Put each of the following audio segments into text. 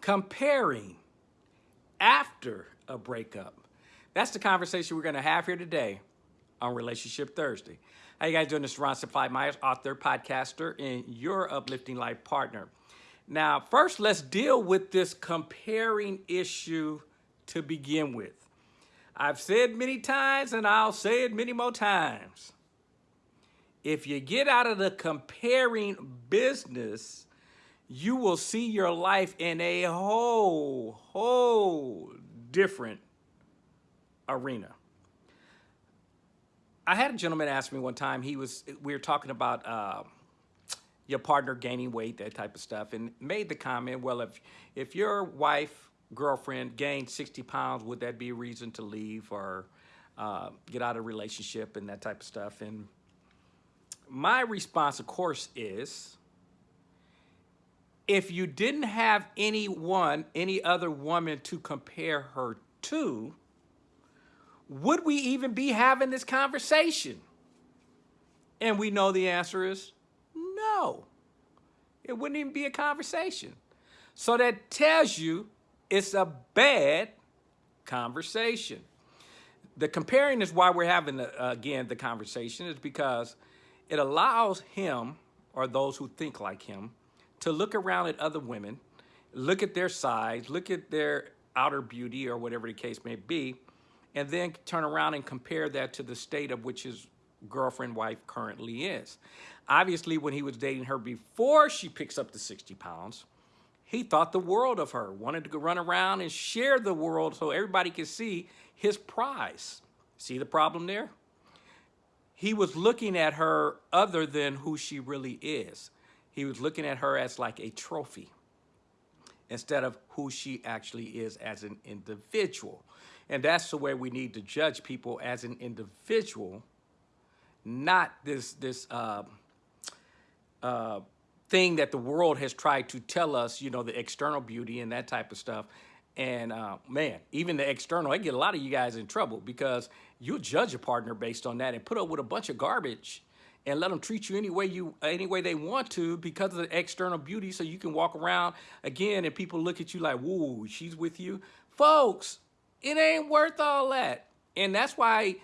comparing after a breakup. That's the conversation we're going to have here today on Relationship Thursday. How you guys doing? This is Ron Simplify Myers, author, podcaster, and your uplifting life partner. Now, first, let's deal with this comparing issue to begin with. I've said many times, and I'll say it many more times. If you get out of the comparing business, you will see your life in a whole, whole different arena. I had a gentleman ask me one time, he was, we were talking about uh, your partner gaining weight, that type of stuff, and made the comment, well, if, if your wife, girlfriend gained 60 pounds, would that be a reason to leave or uh, get out of relationship and that type of stuff? And my response, of course, is, if you didn't have anyone, any other woman to compare her to, would we even be having this conversation? And we know the answer is no. It wouldn't even be a conversation. So that tells you it's a bad conversation. The comparing is why we're having, uh, again, the conversation is because it allows him or those who think like him to look around at other women, look at their size, look at their outer beauty or whatever the case may be, and then turn around and compare that to the state of which his girlfriend wife currently is. Obviously, when he was dating her before she picks up the 60 pounds, he thought the world of her, wanted to run around and share the world so everybody could see his prize. See the problem there? He was looking at her other than who she really is. He was looking at her as like a trophy instead of who she actually is as an individual. And that's the way we need to judge people as an individual, not this, this uh, uh, thing that the world has tried to tell us, you know, the external beauty and that type of stuff. And uh, man, even the external, I get a lot of you guys in trouble because you'll judge a partner based on that and put up with a bunch of garbage and let them treat you any way you any way they want to because of the external beauty so you can walk around again and people look at you like whoa she's with you. Folks it ain't worth all that. And that's why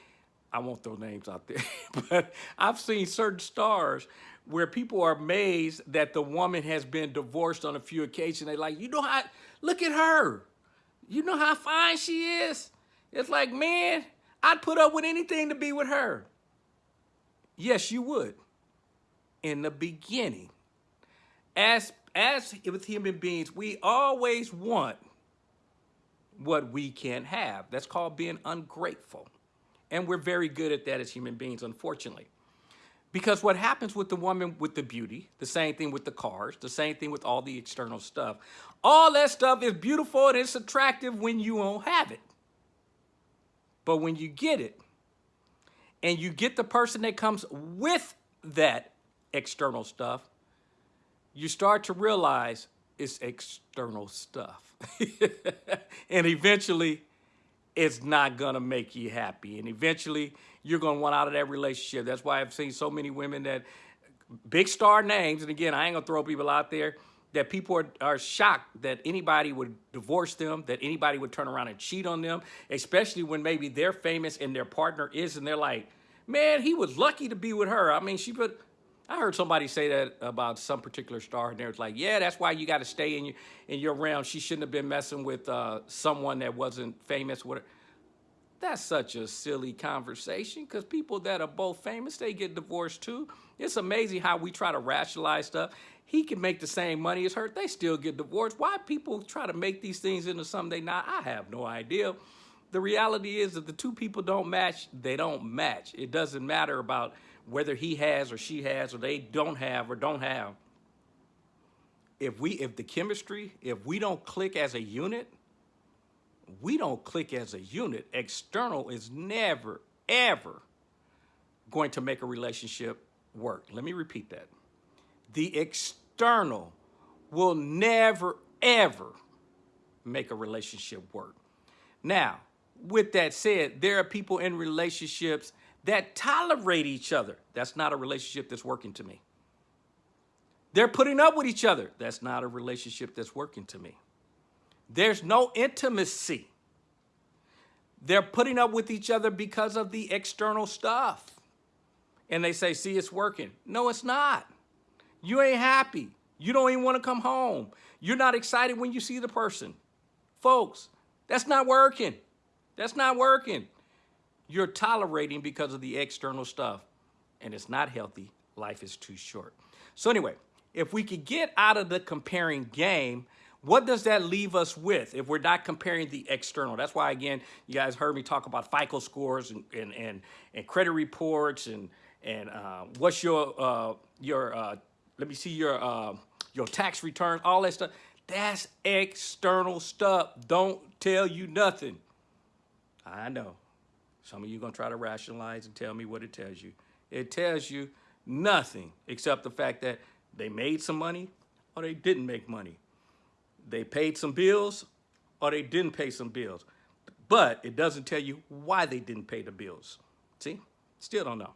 i won't throw names out there but i've seen certain stars where people are amazed that the woman has been divorced on a few occasions. They like you know how look at her. You know how fine she is. It's like man i'd put up with anything to be with her Yes, you would. In the beginning. As, as with human beings, we always want what we can't have. That's called being ungrateful. And we're very good at that as human beings, unfortunately. Because what happens with the woman with the beauty, the same thing with the cars, the same thing with all the external stuff, all that stuff is beautiful and it's attractive when you don't have it. But when you get it, and you get the person that comes with that external stuff, you start to realize it's external stuff. and eventually, it's not gonna make you happy. And eventually, you're gonna want out of that relationship. That's why I've seen so many women that, big star names, and again, I ain't gonna throw people out there, that people are, are shocked that anybody would divorce them, that anybody would turn around and cheat on them, especially when maybe they're famous and their partner is, and they're like, man, he was lucky to be with her. I mean, she put, I heard somebody say that about some particular star, and they're like, yeah, that's why you got to stay in your, in your realm. She shouldn't have been messing with uh, someone that wasn't famous with her. That's such a silly conversation because people that are both famous, they get divorced too. It's amazing how we try to rationalize stuff. He can make the same money as her. They still get divorced. Why people try to make these things into something they not? I have no idea the reality is that the two people don't match, they don't match. It doesn't matter about whether he has or she has or they don't have or don't have. If we, if the chemistry, if we don't click as a unit, we don't click as a unit. External is never, ever going to make a relationship work. Let me repeat that. The external will never, ever make a relationship work. Now, with that said, there are people in relationships that tolerate each other. That's not a relationship that's working to me. They're putting up with each other. That's not a relationship that's working to me. There's no intimacy. They're putting up with each other because of the external stuff. And they say, see, it's working. No, it's not. You ain't happy. You don't even want to come home. You're not excited when you see the person. Folks, that's not working. That's not working. You're tolerating because of the external stuff, and it's not healthy. Life is too short. So anyway, if we could get out of the comparing game, what does that leave us with if we're not comparing the external? That's why, again, you guys heard me talk about FICO scores and, and, and, and credit reports and, and uh, what's your, uh, your uh, let me see your, uh, your tax returns, all that stuff. That's external stuff. Don't tell you nothing. I know. Some of you going to try to rationalize and tell me what it tells you. It tells you nothing except the fact that they made some money or they didn't make money. They paid some bills or they didn't pay some bills. But it doesn't tell you why they didn't pay the bills. See? Still don't know.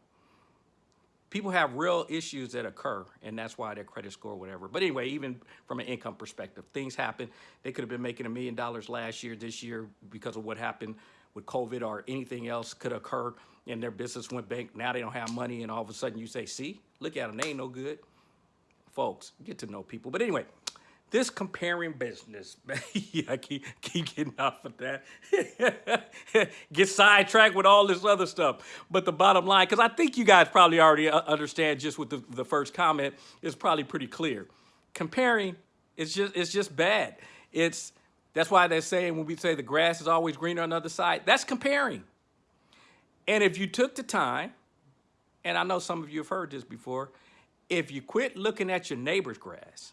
People have real issues that occur, and that's why their credit score, whatever. But anyway, even from an income perspective, things happen. They could have been making a million dollars last year, this year, because of what happened with COVID or anything else could occur, and their business went bank. Now they don't have money, and all of a sudden you say, see, look at them, they ain't no good. Folks, get to know people. But anyway, this comparing business, I keep, keep getting off of that. Get sidetracked with all this other stuff. But the bottom line, because I think you guys probably already uh, understand just with the, the first comment, is probably pretty clear. Comparing is just, it's just bad. It's, that's why they're saying when we say the grass is always greener on the other side, that's comparing. And if you took the time, and I know some of you have heard this before, if you quit looking at your neighbor's grass,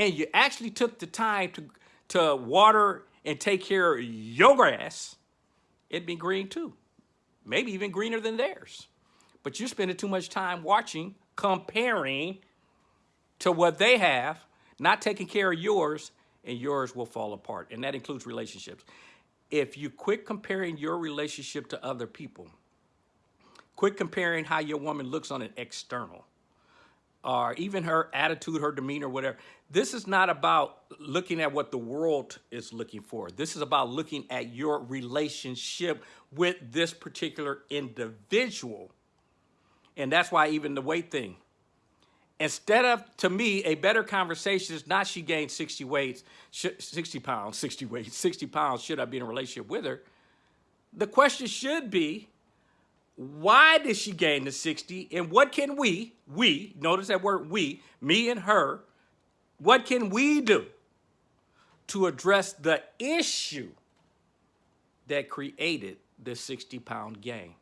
and you actually took the time to, to water and take care of your grass, it'd be green too. Maybe even greener than theirs. But you're spending too much time watching, comparing to what they have, not taking care of yours, and yours will fall apart. And that includes relationships. If you quit comparing your relationship to other people, quit comparing how your woman looks on an external, or even her attitude, her demeanor, whatever. This is not about looking at what the world is looking for. This is about looking at your relationship with this particular individual. And that's why even the weight thing. Instead of, to me, a better conversation is not she gained 60 weights, 60 pounds, 60 weights, 60 pounds, should I be in a relationship with her? The question should be, why did she gain the 60 and what can we, we, notice that word we, me and her, what can we do to address the issue that created the 60 pound gain?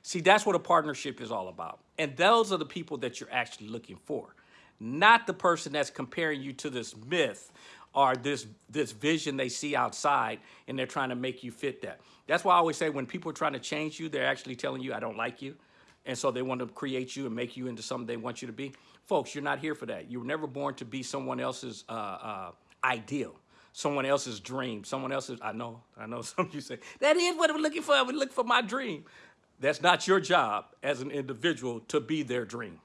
See, that's what a partnership is all about. And those are the people that you're actually looking for, not the person that's comparing you to this myth or this, this vision they see outside and they're trying to make you fit that. That's why I always say when people are trying to change you, they're actually telling you, I don't like you. And so they want to create you and make you into something they want you to be. Folks, you're not here for that. You were never born to be someone else's uh, uh, ideal, someone else's dream, someone else's, I know, I know some of you say, that is what I'm looking for. I would look for my dream. That's not your job as an individual to be their dream.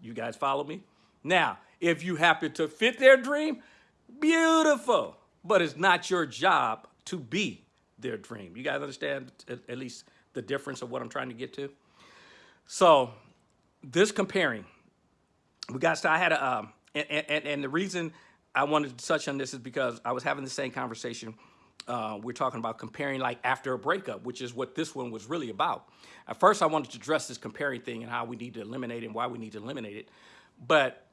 You guys follow me? Now, if you happen to fit their dream, beautiful. But it's not your job to be their dream. You guys understand at least the difference of what I'm trying to get to? So this comparing, we got to, I had a, um, and, and, and the reason I wanted to touch on this is because I was having the same conversation. Uh, we're talking about comparing like after a breakup, which is what this one was really about. At first, I wanted to address this comparing thing and how we need to eliminate it and why we need to eliminate it. But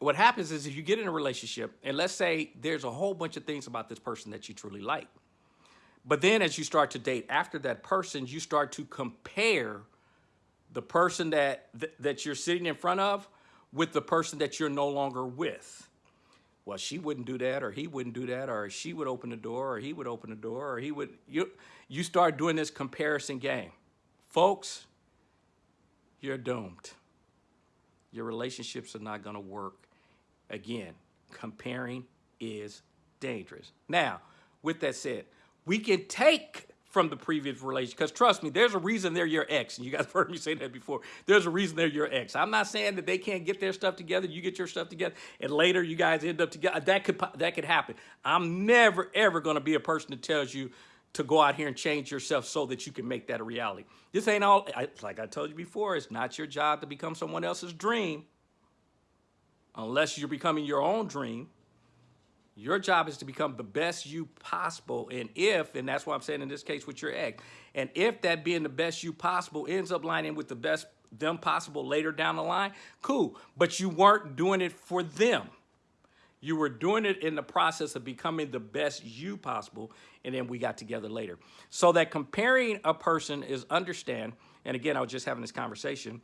what happens is if you get in a relationship, and let's say there's a whole bunch of things about this person that you truly like. But then as you start to date after that person, you start to compare the person that, th that you're sitting in front of with the person that you're no longer with. Well, she wouldn't do that, or he wouldn't do that, or she would open the door, or he would open the door, or he would, you, you start doing this comparison game. Folks, you're doomed. Your relationships are not gonna work. Again, comparing is dangerous. Now, with that said, we can take from the previous relationship. Because trust me, there's a reason they're your ex. And you guys have heard me say that before. There's a reason they're your ex. I'm not saying that they can't get their stuff together. You get your stuff together, and later you guys end up together. Uh, that could that could happen. I'm never ever going to be a person that tells you to go out here and change yourself so that you can make that a reality. This ain't all. Like I told you before, it's not your job to become someone else's dream, unless you're becoming your own dream. Your job is to become the best you possible. And if, and that's why I'm saying in this case with your ex, and if that being the best you possible ends up lining with the best them possible later down the line, cool. But you weren't doing it for them. You were doing it in the process of becoming the best you possible, and then we got together later. So that comparing a person is understand, and again, I was just having this conversation,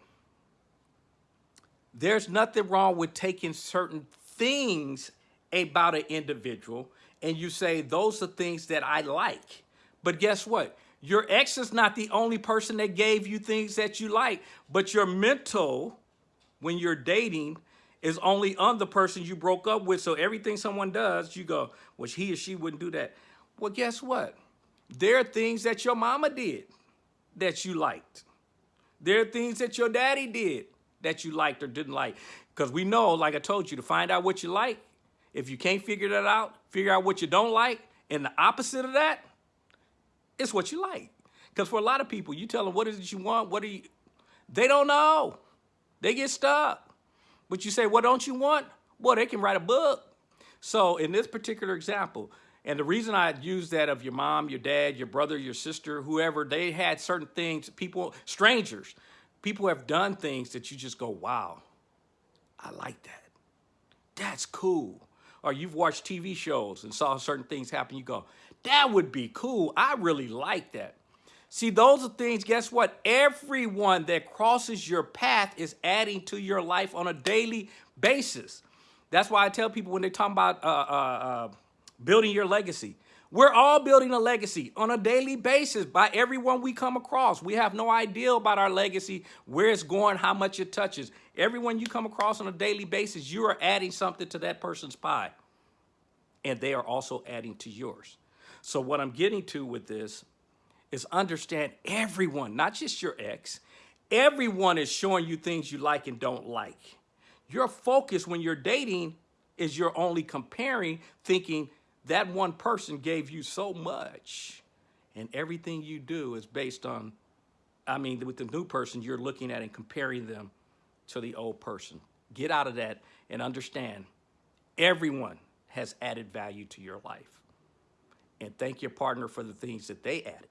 there's nothing wrong with taking certain things about an individual and you say, those are things that I like. But guess what? Your ex is not the only person that gave you things that you like, but your mental, when you're dating, is only on the person you broke up with. So everything someone does, you go, well, he or she wouldn't do that. Well, guess what? There are things that your mama did that you liked. There are things that your daddy did that you liked or didn't like. Because we know, like I told you, to find out what you like, if you can't figure that out, figure out what you don't like, and the opposite of that, it's what you like. Because for a lot of people, you tell them what is it you want, what do you, they don't know. They get stuck. But you say, what don't you want? Well, they can write a book. So in this particular example, and the reason I use that of your mom, your dad, your brother, your sister, whoever, they had certain things, people, strangers, people have done things that you just go, wow, I like that. That's cool or you've watched TV shows and saw certain things happen, you go, that would be cool. I really like that. See, those are things, guess what? Everyone that crosses your path is adding to your life on a daily basis. That's why I tell people when they talk about uh, uh, uh, building your legacy, we're all building a legacy on a daily basis by everyone we come across. We have no idea about our legacy, where it's going, how much it touches. Everyone you come across on a daily basis, you are adding something to that person's pie. And they are also adding to yours. So what I'm getting to with this is understand everyone, not just your ex, everyone is showing you things you like and don't like. Your focus when you're dating is you're only comparing, thinking that one person gave you so much and everything you do is based on, I mean, with the new person, you're looking at and comparing them to the old person. Get out of that and understand everyone has added value to your life. And thank your partner for the things that they added.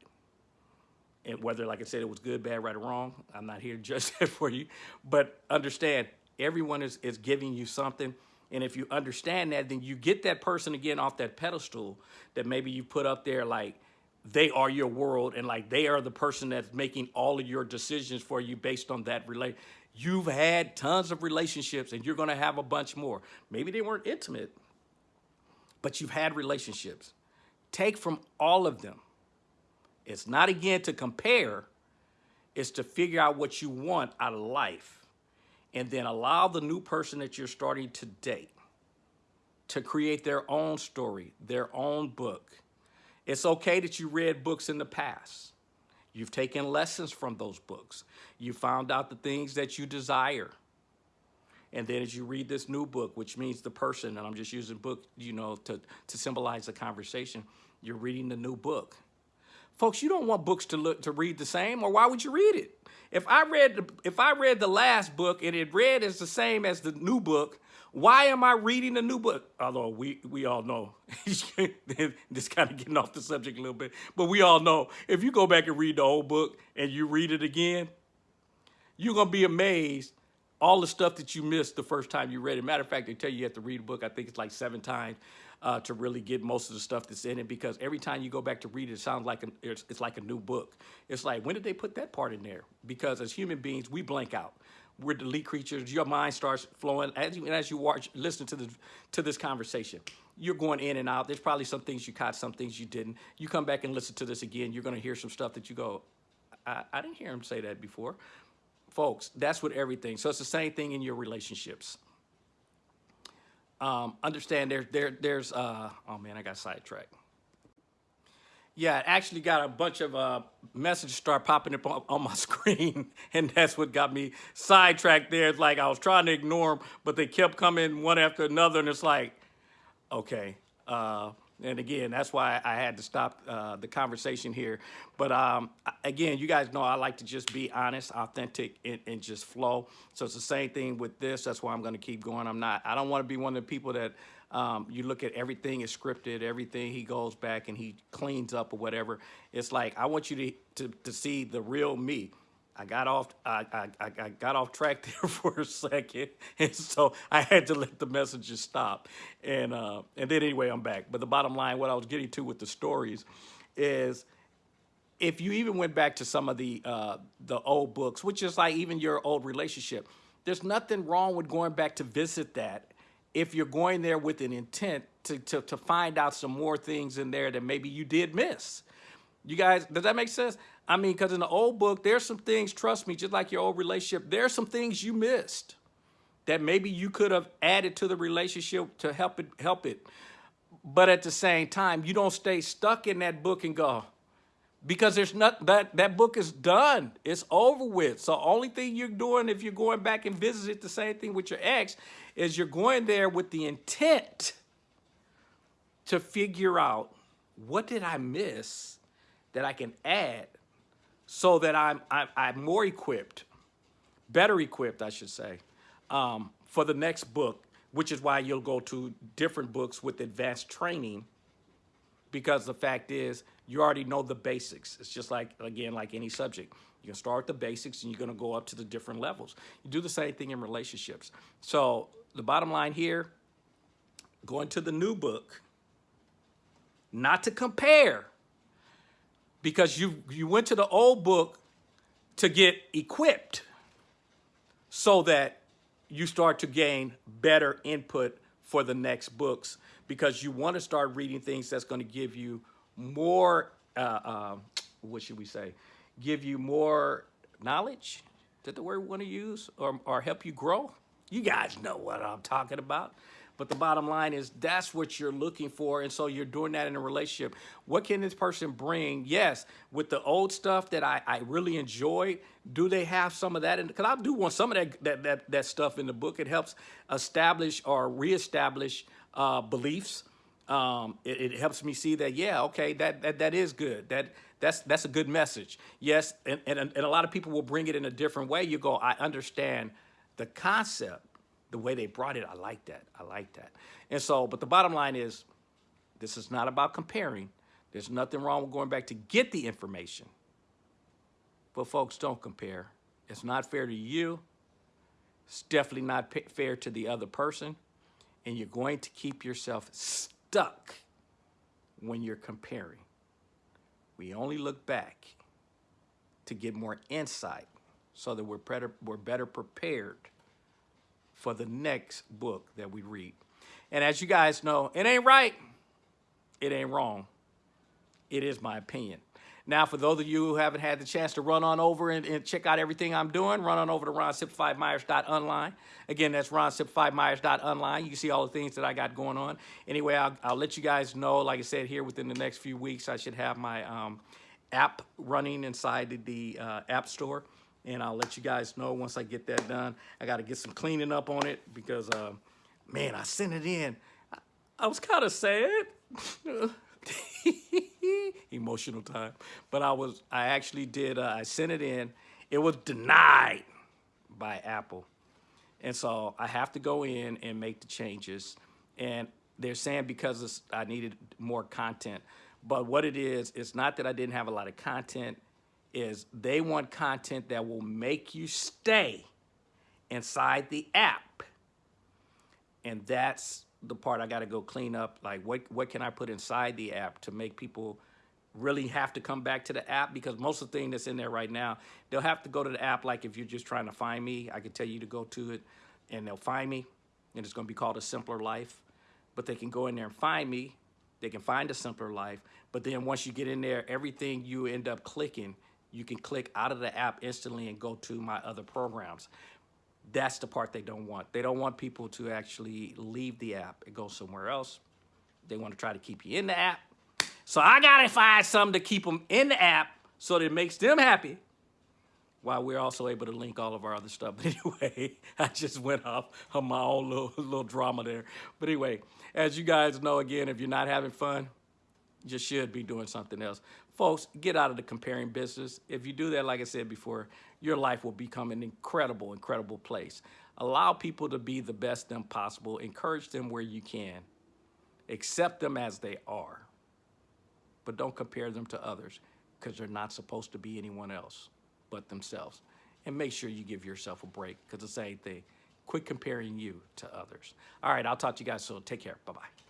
And whether, like I said, it was good, bad, right, or wrong, I'm not here to judge that for you. But understand, everyone is, is giving you something. And if you understand that, then you get that person again off that pedestal that maybe you put up there like they are your world and like they are the person that's making all of your decisions for you based on that relate. You've had tons of relationships and you're gonna have a bunch more. Maybe they weren't intimate, but you've had relationships. Take from all of them. It's not again to compare, it's to figure out what you want out of life and then allow the new person that you're starting to date to create their own story, their own book. It's okay that you read books in the past. You've taken lessons from those books. You found out the things that you desire. And then as you read this new book, which means the person, and I'm just using book, you know, to, to symbolize the conversation, you're reading the new book. Folks, you don't want books to look to read the same, or why would you read it? If I read the, if I read the last book and it read as the same as the new book, why am I reading the new book? Although we we all know this kind of getting off the subject a little bit, but we all know if you go back and read the old book and you read it again, you're gonna be amazed all the stuff that you missed the first time you read it. Matter of fact, they tell you you have to read a book. I think it's like seven times uh, to really get most of the stuff that's in it because every time you go back to read it, it sounds like a, it's, it's like a new book. It's like, when did they put that part in there? Because as human beings, we blank out. We're delete creatures. Your mind starts flowing as you as you watch, listen to the to this conversation. You're going in and out. There's probably some things you caught, some things you didn't. You come back and listen to this again. You're going to hear some stuff that you go, I, I didn't hear him say that before. Folks, that's with everything. So it's the same thing in your relationships um, understand there, there, there's, uh, oh man, I got sidetracked. Yeah, I actually got a bunch of uh, messages start popping up on, on my screen, and that's what got me sidetracked there. It's like I was trying to ignore them, but they kept coming one after another, and it's like, okay. Uh, and again, that's why I had to stop uh, the conversation here. But um, again, you guys know I like to just be honest, authentic, and, and just flow. So it's the same thing with this. That's why I'm going to keep going. I'm not. I don't want to be one of the people that um, you look at everything is scripted, everything he goes back and he cleans up or whatever. It's like I want you to to, to see the real me. I got off I, I, I got off track there for a second, and so I had to let the messages stop. And uh, and then anyway, I'm back. But the bottom line, what I was getting to with the stories, is if you even went back to some of the uh, the old books, which is like even your old relationship, there's nothing wrong with going back to visit that if you're going there with an intent to, to, to find out some more things in there that maybe you did miss. You guys, does that make sense? I mean, because in the old book, there's some things, trust me, just like your old relationship, there's some things you missed that maybe you could have added to the relationship to help it help it. But at the same time, you don't stay stuck in that book and go, because there's not that that book is done. It's over with. So only thing you're doing if you're going back and visit the same thing with your ex is you're going there with the intent to figure out what did I miss that I can add so that I'm, I'm, I'm more equipped, better equipped, I should say, um, for the next book, which is why you'll go to different books with advanced training because the fact is you already know the basics. It's just like, again, like any subject. You can start with the basics and you're gonna go up to the different levels. You do the same thing in relationships. So the bottom line here, going to the new book, not to compare, because you, you went to the old book to get equipped so that you start to gain better input for the next books because you want to start reading things that's going to give you more, uh, uh, what should we say, give you more knowledge, is that the word we want to use, or, or help you grow? You guys know what I'm talking about. But the bottom line is that's what you're looking for. And so you're doing that in a relationship. What can this person bring? Yes, with the old stuff that I, I really enjoy, do they have some of that? Because I do want some of that, that, that, that stuff in the book. It helps establish or reestablish uh, beliefs. Um, it, it, helps me see that, yeah, okay, that, that, that is good. That, that's, that's a good message. Yes, and, and, and a lot of people will bring it in a different way. You go, I understand the concept, the way they brought it, I like that. I like that. And so, but the bottom line is, this is not about comparing. There's nothing wrong with going back to get the information. But folks, don't compare. It's not fair to you. It's definitely not fair to the other person. And you're going to keep yourself stuck when you're comparing. We only look back to get more insight so that we're better, we're better prepared for the next book that we read. And as you guys know, it ain't right, it ain't wrong. It is my opinion. Now, for those of you who haven't had the chance to run on over and, and check out everything I'm doing, run on over to ronsimplifymyers.online. Again, that's ronsimplifymyers.online. You can see all the things that I got going on. Anyway, I'll, I'll let you guys know, like I said, here within the next few weeks, I should have my um, app running inside the uh, App Store and I'll let you guys know once I get that done. I got to get some cleaning up on it because, uh, man, I sent it in. I, I was kind of sad. Emotional time. But I was, I actually did, uh, I sent it in. It was denied by Apple. And so I have to go in and make the changes. And they're saying because I needed more content. But what it is, it's not that I didn't have a lot of content is they want content that will make you stay inside the app. And that's the part I got to go clean up. Like, what, what can I put inside the app to make people really have to come back to the app? Because most of the thing that's in there right now, they'll have to go to the app. Like, if you're just trying to find me, I can tell you to go to it and they'll find me. And it's going to be called A Simpler Life. But they can go in there and find me. They can find A Simpler Life. But then once you get in there, everything you end up clicking you can click out of the app instantly and go to my other programs. That's the part they don't want. They don't want people to actually leave the app and go somewhere else. They want to try to keep you in the app. So I gotta find something to keep them in the app so that it makes them happy. While we're also able to link all of our other stuff. But anyway, I just went off on my own little, little drama there. But anyway, as you guys know, again, if you're not having fun, just should be doing something else. Folks, get out of the comparing business. If you do that, like I said before, your life will become an incredible, incredible place. Allow people to be the best them possible. Encourage them where you can. Accept them as they are. But don't compare them to others because they're not supposed to be anyone else but themselves. And make sure you give yourself a break because the same thing. Quit comparing you to others. All right, I'll talk to you guys soon. Take care. Bye-bye.